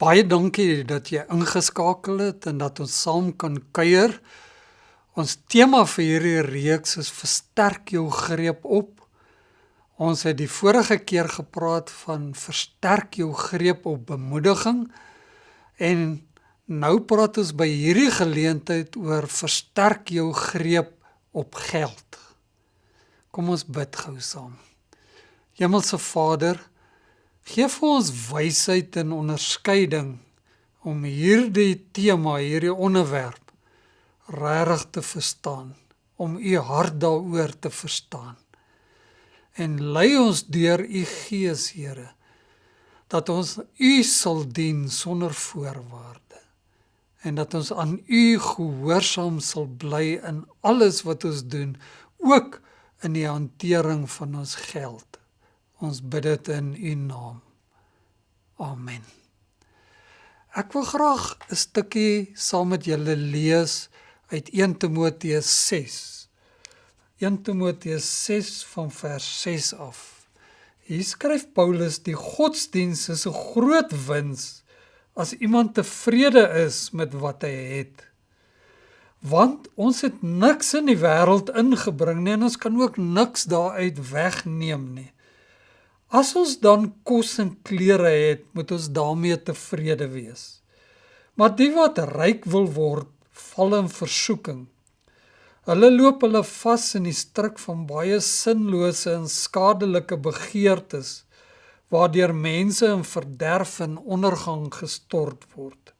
Baie dankie dat jy ingeskakel het en dat ons saam kan kuier. Ons tema vir hierdie reeks is versterk jou greep op. Ons het die vorige keer gepraat van versterk jou greep op bemoediging en nou praat ons by hierdie geleentheid oor versterk jou greep op geld. Kom ons bid gou saam. Hemelse Vader, Gee vir ons wysheid en onderskeiding om hierdie tema, hierdie onderwerp regtig te verstaan, om u hart daaroor te verstaan. En lei ons deur u Gees, Here, dat ons u sal dien sonder voorwaarde en dat ons aan u gehoorsaam sal bly in alles wat ons doen, ook in die hantering van ons geld. Ons bid dit in U naam. Amen. Ek wil graag 'n stukkie saam met julle lees uit 1 Timoteus 6. 1 Timoteus 6 van vers 6 af. Hier skryf Paulus die godsdiens is 'n groot wins as iemand tevrede is met wat hy het. Want ons het niks in die wêreld ingebring nie en ons kan ook niks daaruit wegneem nie. As ons dan kos en klere het, moet ons daarmee tevrede wees. Maar die wat ryk wil word, val in versoeking. Hulle loop hulle vas in die struik van baie sinlose en skadelike begeertes waardeur mense in verderf en ondergang gestort word.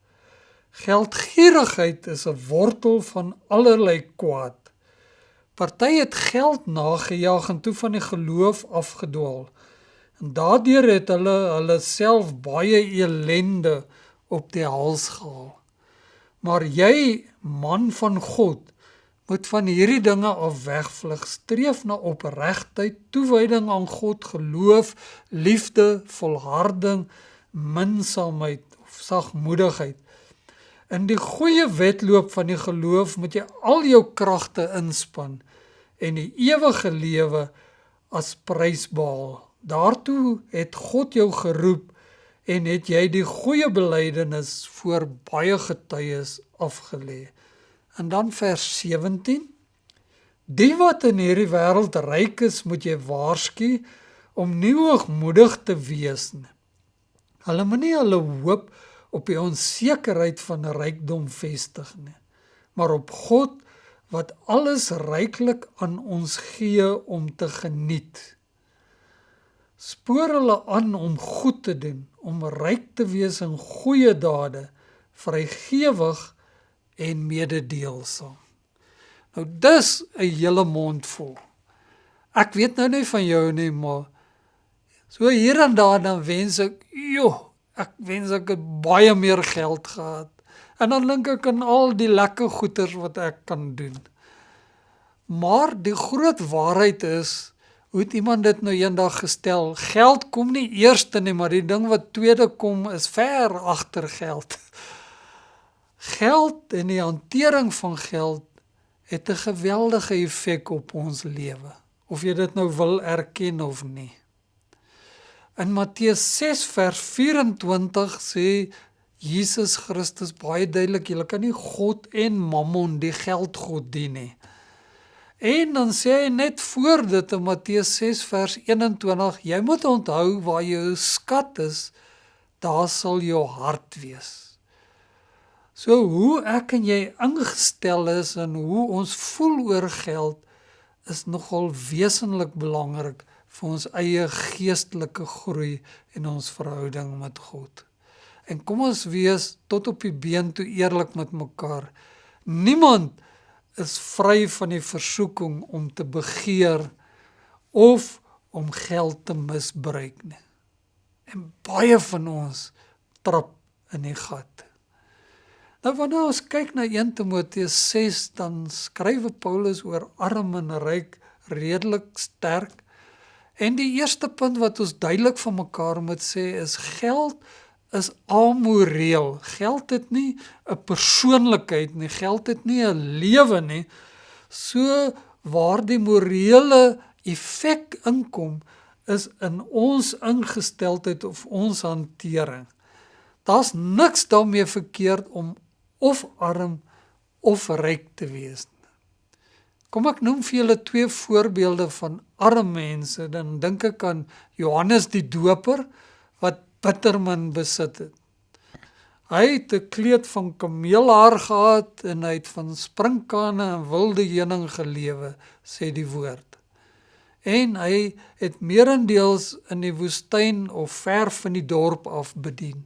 Geldgierigheid is 'n wortel van allerlei kwaad. Party het geld nagejaag en toe van die geloof afgedwaal. En daardeur het hulle hulle self baie elende op die hals gehaal. Maar jy, man van God, moet van hierdie dinge af wegvlug. Streef na opregtheid, toewyding aan God, geloof, liefde, volharding, minsaamheid of sagmoedigheid. In die goeie wedloop van die geloof moet jy al jou kragte inspann en die ewige lewe as prys behaal. Daartoe het God jou geroep en het jy die goeie belydenis voor baie getuies afgelê. En dan vers 17: Die wat in hierdie wêreld ryk is, moet jy waarsku om nie hoogmoedig te wees nie. Hulle moenie hulle hoop op die onsekerheid van rykdom vestig nie, maar op God wat alles ryklik aan ons gee om te geniet spoor hulle aan om goed te doen, om ryk te wees in goeie dade, vrygewig en mededeelsaam. Nou dis 'n hele mond vol. Ek weet nou nie van jou nie, maar so hier en daar dan wens ek, joh, ek wens ek het baie meer geld gehad. En dan dink ek aan al die lekker goeders wat ek kan doen. Maar die groot waarheid is Hoe het iemand dit nou eendag gestel? Geld kom nie eerste nie, maar die ding wat tweede kom is ver agter geld. Geld en die hantering van geld het 'n geweldige effek op ons lewe, of jy dit nou wil erken of nie. In Matteus 6 vers 24 sê Jesus Christus baie duidelik, jy kan nie God en Mammon, die geldgod dien nie. En dan sê hy net voor dit in Matteus 6 vers 21, jy moet onthou waar jou skat is, daar sal jou hart wees. So hoe ek en jy ingestel is en hoe ons voel oor geld is nogal wesentlik belangrik vir ons eie geestelike groei en ons verhouding met God. En kom ons wees tot op die been toe eerlik met mekaar. Niemand is vry van die versoeking om te begeer of om geld te misbruik nie. En baie van ons trap in die gat. Nou wanneer ons kyk na 1 Timoteus 6 dan skryf Paulus oor arm en ryk redelik sterk. En die eerste punt wat ons duidelik van mekaar moet sê is geld is amoreel. Geld het nie 'n persoonlikheid nie, geld het nie 'n lewe nie. So waar die morele effek inkom is in ons ingesteldheid of ons hantering. Daar's niks daarmee verkeerd om of arm of ryk te wees. Kom ek noem vir julle twee voorbeelde van arm mense, dan dink ek aan Johannes die Doper wat bittermin besit het. Hy het 'n kleed van kameelhaar gehad en hy het van sprinkane en wilde heuning gelewe, sê die woord en hy het meerendeels in die woestyn of ver van die dorp af bedien.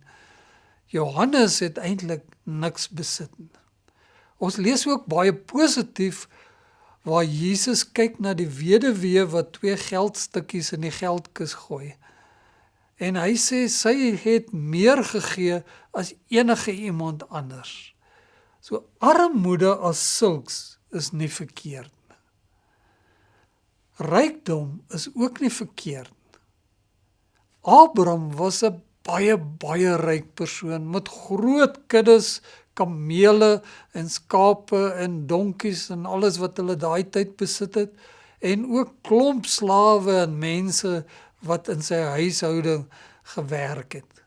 Johannes het eintlik niks besit nie. Ons lees ook baie positief waar Jesus kyk na die weduwee wat twee geldstukkies in die geldkis gooi. En hy sê sy het meer gegee as enige iemand anders. So armoede as sulks is nie verkeerd Rykdom is ook nie verkeerd. Abraham was 'n baie baie ryk persoon met groot kuddes kamele en skape en donkies en alles wat hulle daai tyd besit het en ook klomp slawe en mense wat in sy huishouding gewerk het.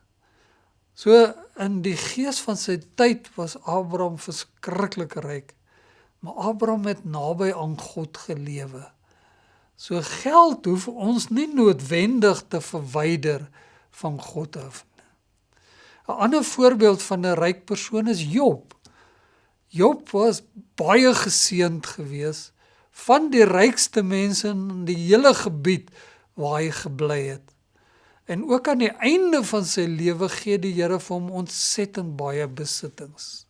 So in die gees van sy tyd was Abraham verskriklik ryk. Maar Abraham het naby aan God gelewe. So geld hoef ons nie noodwendig te verwyder van God af nie. 'n Ander voorbeeld van 'n ryk persoon is Job. Job was baie geseënd geweest van die rykste mense in die hele gebied waar hy gebly het. En ook aan die einde van sy lewe gee die Here vir hom ontsettend baie besittings.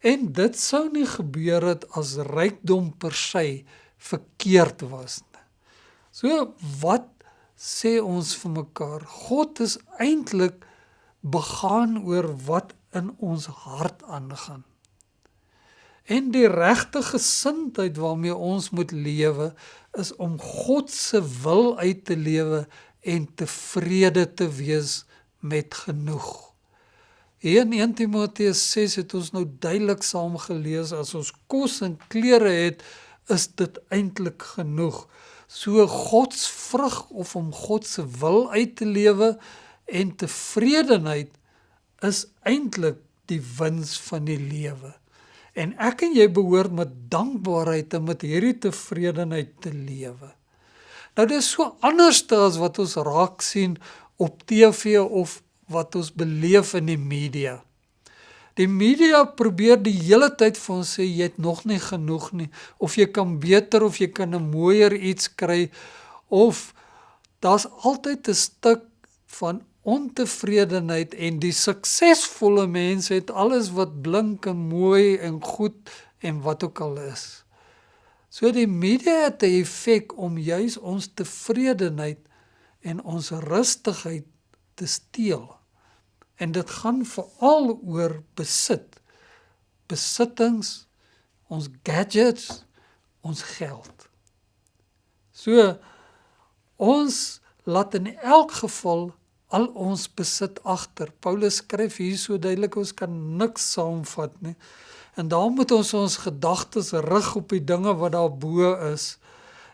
En dit sou nie gebeur het as rykdom per se verkeerd was. So wat sê ons vir mekaar? God is eintlik begaan oor wat in ons hart aangaan. En die regte gesindheid waarmee ons moet lewe is om God se wil uit te lewe en tevrede te wees met genoeg. Hier in 1 Timoteus 6 het ons nou duidelik saam gelees as ons kos en klere het, is dit eintlik genoeg so God se vrug of om God se wil uit te lewe en tevredenheid is eintlik die wins van die lewe. En ek en jy behoort met dankbaarheid en met hierdie tevredenheid te lewe. Nou dis so anders as wat ons raak sien op TV of wat ons beleef in die media. Die media probeer die hele tyd vir ons sê jy het nog nie genoeg nie of jy kan beter of jy kan 'n mooier iets kry of daar's altyd 'n stuk van ontevredenheid en die suksesvolle mense het alles wat blink en mooi en goed en wat ook al is. So die media het 'n effek om juis ons tevredenheid en ons rustigheid te steel. En dit gaan veral oor besit. Besittings, ons gadgets, ons geld. So ons laat in elk geval al ons besit agter. Paulus skryf hier so duidelik ons kan niks saamvat nie. En daarom moet ons ons gedagtes rig op die dinge wat daar bo is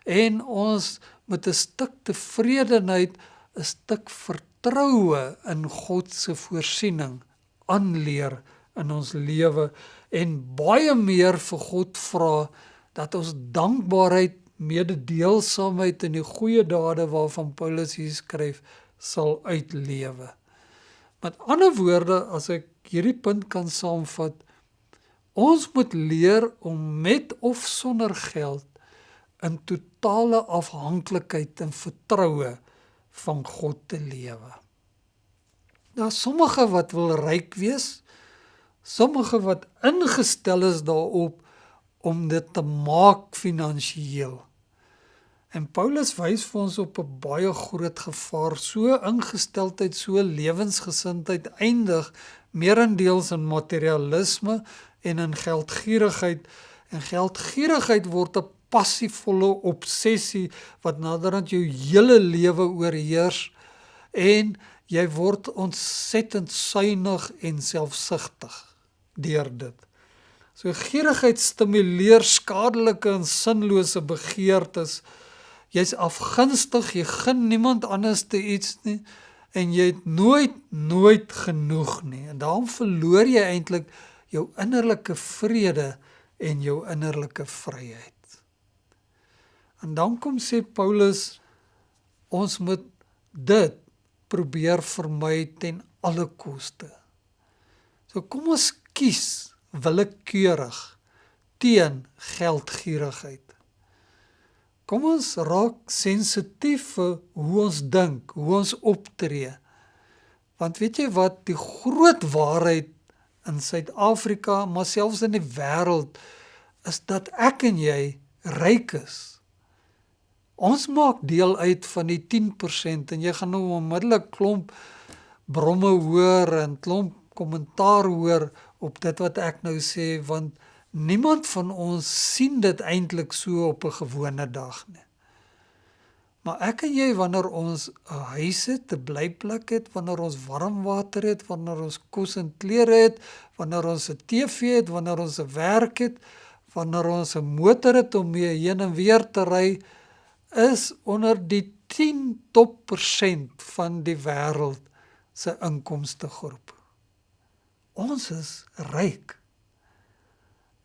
en ons met 'n stuk tevredenheid, 'n stuk vertroue in God se voorsiening aanleer in ons lewe en baie meer vir God vra dat ons dankbaarheid, mededeelsaamheid en die goeie dade waarvan Paulus hier skryf sal uitlewe. Met ander woorde, as ek hierdie punt kan saamvat, ons moet leer om met of sonder geld in totale afhanklikheid en vertroue van God te lewe. Daar sommige wat wil ryk wees, sommige wat ingestel is daarop om dit te maak finansiëel. En Paulus wys vir ons op 'n baie groot gevaar, so ingesteldheid, so lewensgesindheid eindig meerendeels in materialisme en in geldgierigheid en geldgierigheid word 'n passievolle obsessie wat naderhand jou hele lewe oorheers en jy word ontsettend suinig en selfsugtig deur dit. So gierigheid stimuleer skadelike en sinlose begeertes. Jy's afgunstig, jy gun niemand anders te iets nie en jy het nooit nooit genoeg nie. En daarom verloor jy eintlik jou innerlike vrede en jou innerlike vryheid. En dan kom sê Paulus ons moet dit probeer vermy ten alle koste. So kom ons kies willekeurig teen geldgierigheid. Kom ons raak sensitief vir hoe ons dink, hoe ons optree. Want weet jy wat die groot waarheid in Suid-Afrika, maar selfs in die wêreld is dat ek en jy ryk is. Ons maak deel uit van die 10% en jy gaan nou onmiddellik klomp bromme hoor en klomp kommentaar hoor op dit wat ek nou sê want niemand van ons sien dit eintlik so op 'n gewone dag nie. Maar ek en jy wanneer ons 'n huis het, 'n blyplek het, wanneer ons warm water het, wanneer ons kos en klere het, wanneer ons 'n TV het, wanneer ons 'n werk het, wanneer ons 'n motor het om mee heen en weer te ry, is onder die 10 top persent van die wêreld se inkomste groep. Ons is ryk.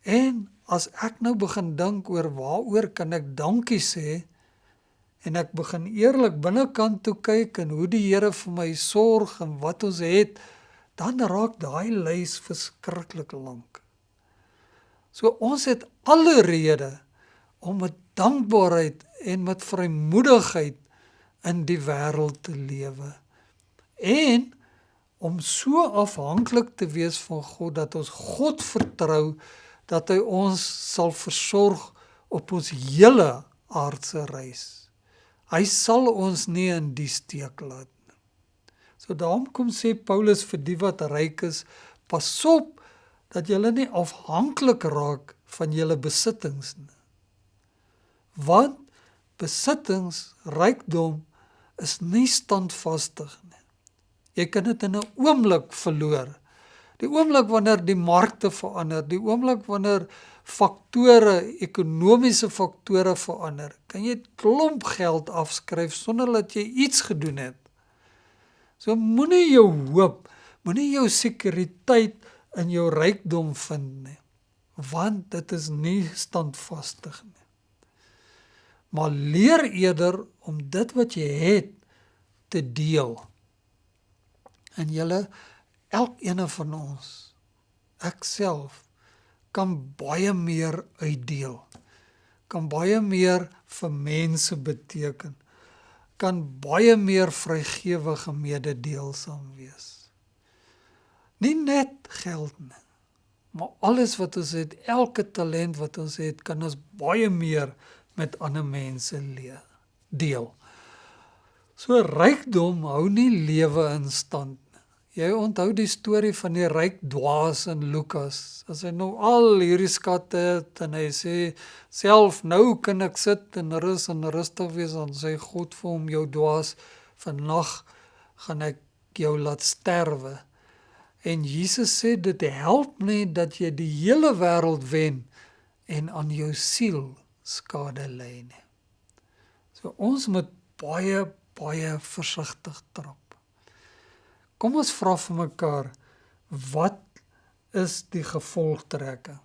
En as ek nou begin dink oor waaroor kan ek dankie sê en ek begin eerlik binnekant toe kyk en hoe die Here vir my sorg en wat ons het, dan raak daai lys verskriklik lank. So ons het alle rede om met dankbaarheid en met vrymoedigheid in die wêreld te lewe. En om so afhanklik te wees van God dat ons God vertrou dat hy ons sal versorg op ons hele aardse reis. Hy sal ons nie in die steek laat nie. So daarom kom sê Paulus vir die wat ryk is, pas op dat julle nie afhanklik raak van julle besittings nie. Want besittings, rykdom is nie standvastig nie. Jy kan dit in 'n oomblik verloor. Die oomblik wanneer die markte verander, die oomblik wanneer faktore, ekonomiese faktore verander, kan jy klomp geld afskryf sonder dat jy iets gedoen het. So moenie jou hoop, moenie jou sekuriteit in jou rykdom vind nie, want dit is nie standvastig nie maar leer eerder om dit wat jy het te deel. En julle elkeen van ons ek self kan baie meer uitdeel. Kan baie meer vir mense beteken. Kan baie meer vrygewige mededeelsaam wees. Nie net geld nie, maar alles wat ons het, elke talent wat ons het, kan ons baie meer met ander mense deel. So rykdom hou nie lewe in stand. Jy onthou die storie van die ryk dwaas in Lukas. As hy nou al hierdie skatte het en hy sê self nou kan ek sit en rus en rustig wees en sê God vir hom jou dwaas vannag gaan ek jou laat sterwe. En Jesus sê dit help nie dat jy die hele wêreld wen en aan jou siel skade ly nie. So ons moet baie baie versigtig trap. Kom ons vra vir mekaar wat is die gevolgtrekking?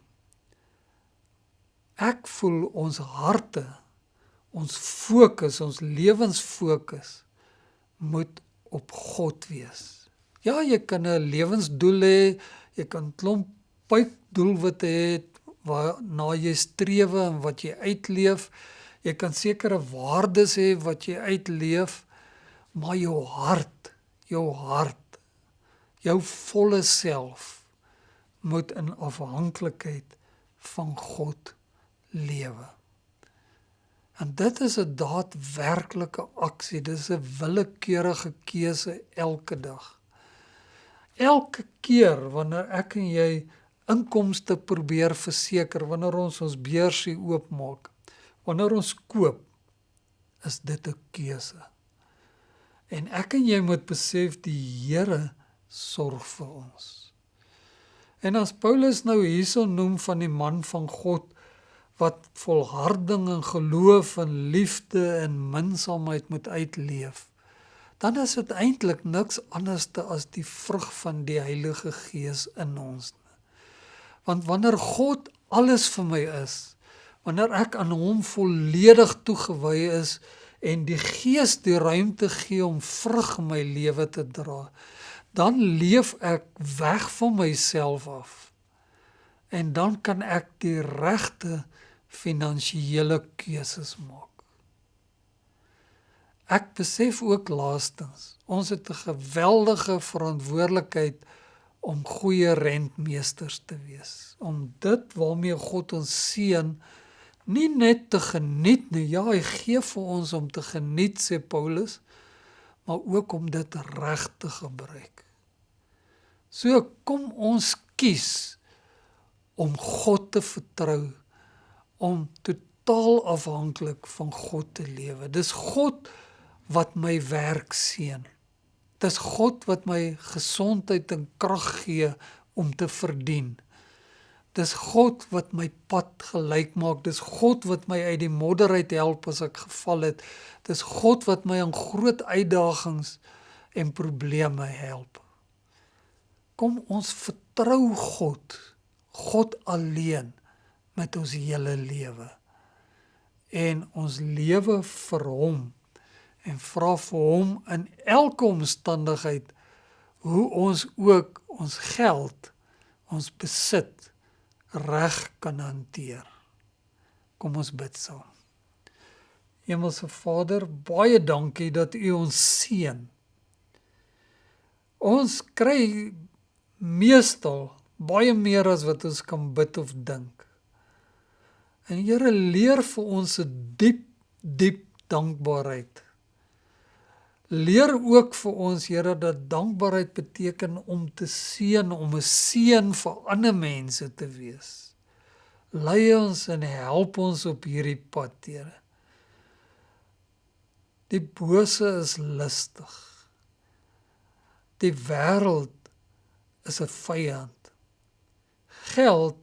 Ek voel ons harte, ons fokus, ons lewensfokus moet op God wees. Ja, jy kan 'n lewensdoel hê, jy kan klomp pyp doelwitte hê waarna jy streef en wat jy uitleef. Jy kan sekere waardes hê wat jy uitleef, maar jou hart, jou hart, jou volle self moet in afhanklikheid van God lewe. En dit is 'n daadwerklike aksie, dis 'n willekeurige keuse elke dag. Elke keer wanneer ek en jy inkomste probeer verseker wanneer ons ons beursie oopmaak. Wanneer ons koop, is dit 'n keuse. En ek en jy moet besef die Here sorg vir ons. En as Paulus nou hierso noem van die man van God wat volharding en geloof en liefde en minsaamheid moet uitleef, dan is dit eintlik niks anderste as die vrug van die Heilige Gees in ons. Want wanneer God alles vir my is, wanneer ek aan hom volledig toegewy is en die Gees die ruimte gee om vrug in my lewe te dra, dan leef ek weg van myself af. En dan kan ek die regte finansiële keuses maak. Ek besef ook laastens, ons het 'n geweldige verantwoordelikheid om goeie rentmeesters te wees. Om dit waarmee God ons seën nie net te geniet nie. Ja, hy gee vir ons om te geniet sê Paulus, maar ook om dit reg te gebruik. So kom ons kies om God te vertrou, om totaal afhanklik van God te lewe. Dis God wat my werk seën. Dis God wat my gesondheid en krag gee om te verdien. Dis God wat my pad gelyk maak. Dis God wat my uit die modder uit help as ek geval het. Dis God wat my in groot uitdagings en probleme help. Kom ons vertrou God. God alleen met ons hele lewe. En ons lewe vir hom en vra vir hom in elke omstandigheid hoe ons ook ons geld, ons besit reg kan hanteer. Kom ons bid saam. Hemelse Vader, baie dankie dat U ons seën. Ons kry meestal baie meer as wat ons kan bid of dink. En Here leer vir ons 'n diep diep dankbaarheid Leer ook vir ons Here dat dankbaarheid beteken om te seën, om 'n seën vir ander mense te wees. Lei ons en help ons op hierdie pad, Here. Die bose is lustig. Die wêreld is 'n vyand. Geld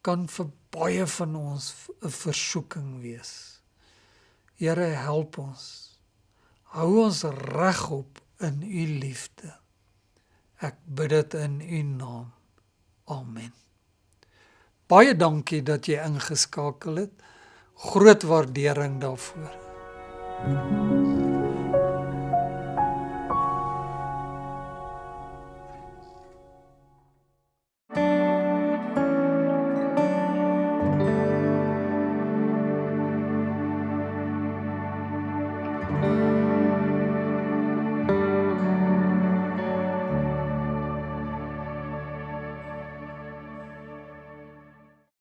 kan vir baie van ons 'n versoeking wees. Here help ons hou ons regop in u liefde. Ek bid dit in u naam. Amen. Baie dankie dat jy ingeskakel het. Groot waardering daarvoor. Thank you.